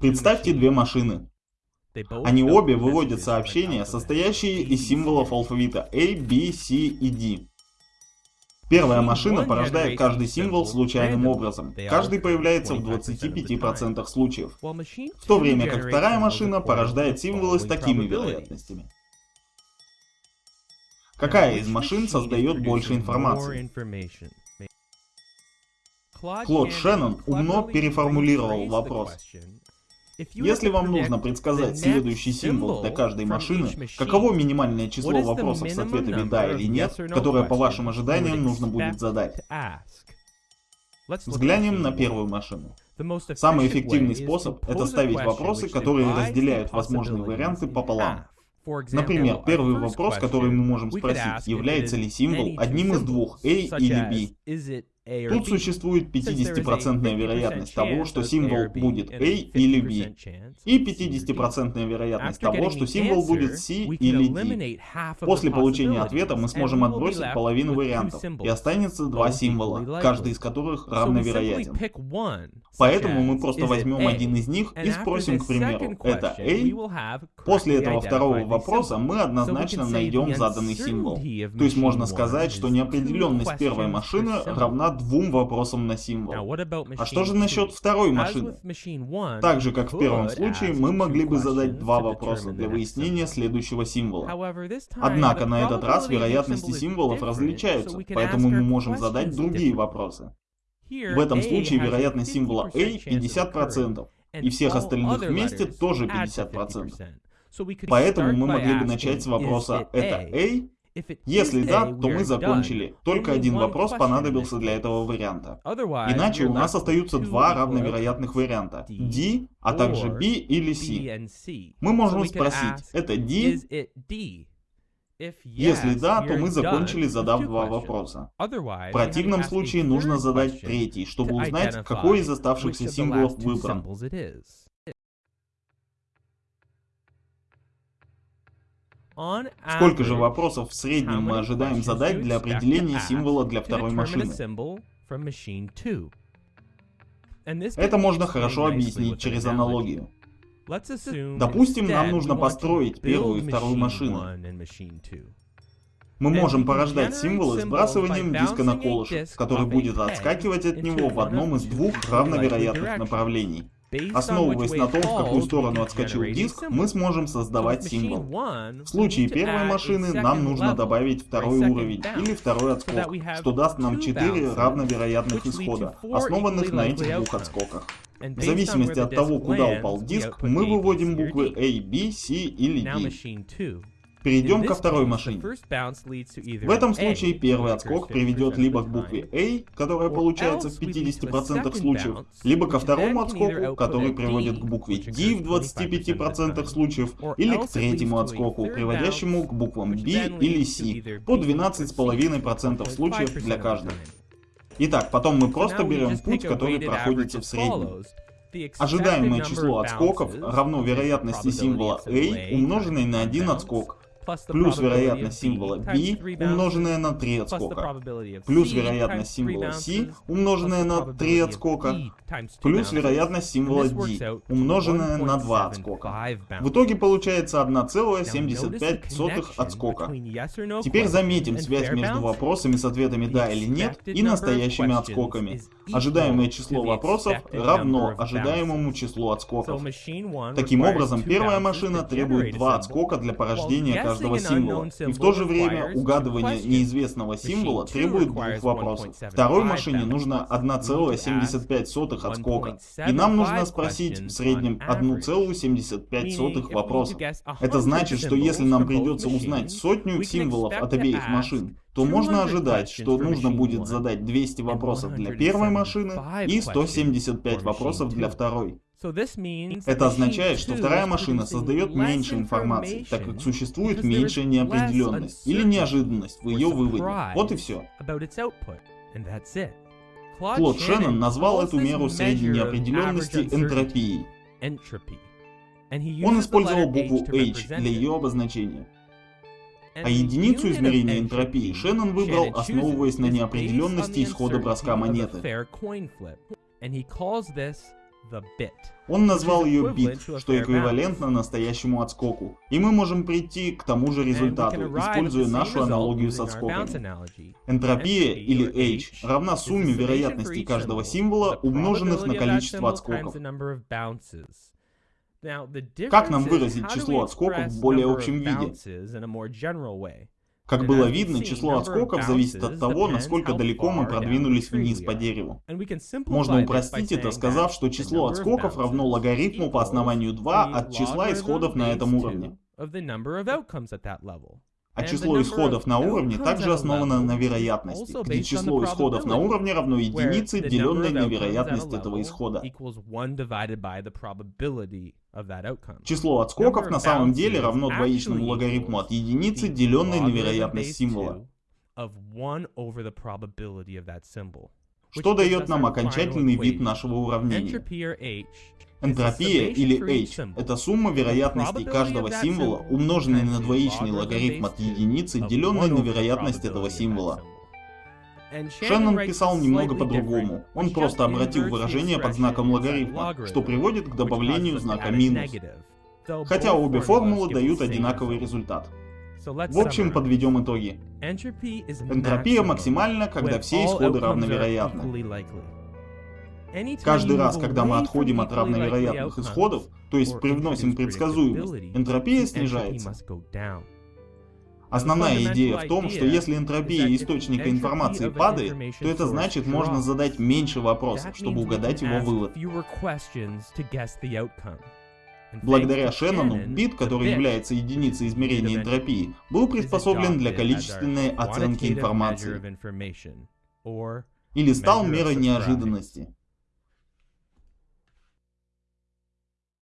Представьте две машины. Они обе выводят сообщения, состоящие из символов алфавита A, B, C и D. Первая машина порождает каждый символ случайным образом. Каждый появляется в 25% случаев. В то время как вторая машина порождает символы с такими вероятностями. Какая из машин создает больше информации? Клод Шеннон умно переформулировал вопрос. Если вам нужно предсказать следующий символ для каждой машины, каково минимальное число вопросов с ответами «да» или «нет», которое по вашим ожиданиям нужно будет задать? Взглянем на первую машину. Самый эффективный способ — это ставить вопросы, которые разделяют возможные варианты пополам. Например, первый вопрос, который мы можем спросить, является ли символ одним из двух A или B. Тут существует 50% вероятность того, что символ будет A или B, и 50% вероятность того, что символ будет C или D. После получения ответа мы сможем отбросить половину вариантов, и останется два символа, каждый из которых равновероятен. Поэтому мы просто возьмем один из них и спросим, к примеру, это A. После этого второго вопроса мы однозначно найдем заданный символ. То есть можно сказать, что неопределенность первой машины равна двум вопросам на символ. А что же насчет второй машины? Так же, как в первом случае, мы могли бы задать два вопроса для выяснения следующего символа. Однако на этот раз вероятности символов различаются, поэтому мы можем задать другие вопросы. В этом случае вероятность символа A 50%, и всех остальных вместе тоже 50%. Поэтому мы могли бы начать с вопроса «это A?» Если да, то мы закончили. Только один вопрос понадобился для этого варианта. Иначе у нас остаются два равновероятных варианта. D, а также B или C. Мы можем спросить, это D? Если да, то мы закончили, задав два вопроса. В противном случае нужно задать третий, чтобы узнать, какой из оставшихся символов выбран. Сколько же вопросов в среднем мы ожидаем задать для определения символа для второй машины? Это можно хорошо объяснить через аналогию. Допустим, нам нужно построить первую и вторую машину. Мы можем порождать символы сбрасыванием диска на колышек, который будет отскакивать от него в одном из двух равновероятных направлений. Основываясь на том, в какую сторону отскочил диск, мы сможем создавать символ. В случае первой машины нам нужно добавить второй уровень или второй отскок, что даст нам 4 равновероятных исхода, основанных на этих двух отскоках. В зависимости от того, куда упал диск, мы выводим буквы A, B, C или D. Перейдем ко второй машине. В этом случае первый отскок приведет либо к букве A, которая получается в 50% случаев, либо ко второму отскоку, который приводит к букве D в 25% случаев, или к третьему отскоку, приводящему к буквам B или C по 12,5% случаев для каждого. Итак, потом мы просто берем путь, который проходится в среднем. Ожидаемое число отскоков равно вероятности символа A, умноженной на один отскок, плюс вероятность символа B, умноженная на 3 отскока, плюс вероятность символа C, умноженная на 3 отскока, плюс вероятность символа D, умноженная на 2 отскока. В итоге получается 1,75 отскока. Теперь заметим связь между вопросами с ответами «да» или «нет» и настоящими отскоками. Ожидаемое число вопросов равно ожидаемому числу отскоков. Таким образом, первая машина требует 2 отскока для порождения каждого каждого символа. И в то же время угадывание неизвестного символа требует двух вопросов. Второй машине нужно 1,75 отскока. И нам нужно спросить в среднем 1,75 вопросов. Это значит, что если нам придется узнать сотню символов от обеих машин, то можно ожидать, что нужно будет задать 200 вопросов для первой машины и 175 вопросов для второй. Это означает, что вторая машина создает меньше информации, так как существует меньшая неопределенность или неожиданность в ее выводе. Вот и все. Клод Шеннон назвал эту меру средней неопределенности энтропией. Он использовал букву H для ее обозначения. А единицу измерения энтропии Шеннон выбрал, основываясь на неопределенности исхода броска монеты. Он назвал ее бит, что эквивалентно настоящему отскоку. И мы можем прийти к тому же результату, используя нашу аналогию с отскоками. Энтропия, или H, равна сумме вероятностей каждого символа, умноженных на количество отскоков. Как нам выразить число отскоков в более общем виде? Как было видно, число отскоков зависит от того, насколько далеко мы продвинулись вниз по дереву. Можно упростить это, сказав, что число отскоков равно логарифму по основанию 2 от числа исходов на этом уровне. А число исходов на уровне также основано на вероятности, где число исходов на уровне равно единице, деленной на вероятность этого исхода. Число отскоков на самом деле равно двоичному логарифму от единицы, деленной на вероятность символа. Что дает нам окончательный вид нашего уравнения? Энтропия, или H, это сумма вероятностей каждого символа, умноженной на двоичный логарифм от единицы, деленный на вероятность этого символа. Шеннон писал немного по-другому. Он просто обратил выражение под знаком логарифма, что приводит к добавлению знака минус. Хотя обе формулы дают одинаковый результат. В общем, подведем итоги. Энтропия максимальна, когда все исходы равновероятны. Каждый раз, когда мы отходим от равновероятных исходов, то есть привносим предсказуемость, энтропия снижается. Основная идея в том, что если энтропия источника информации падает, то это значит можно задать меньше вопросов, чтобы угадать его вывод. Благодаря Шеннону, бит, который является единицей измерения энтропии, был приспособлен для количественной оценки информации или стал мерой неожиданности.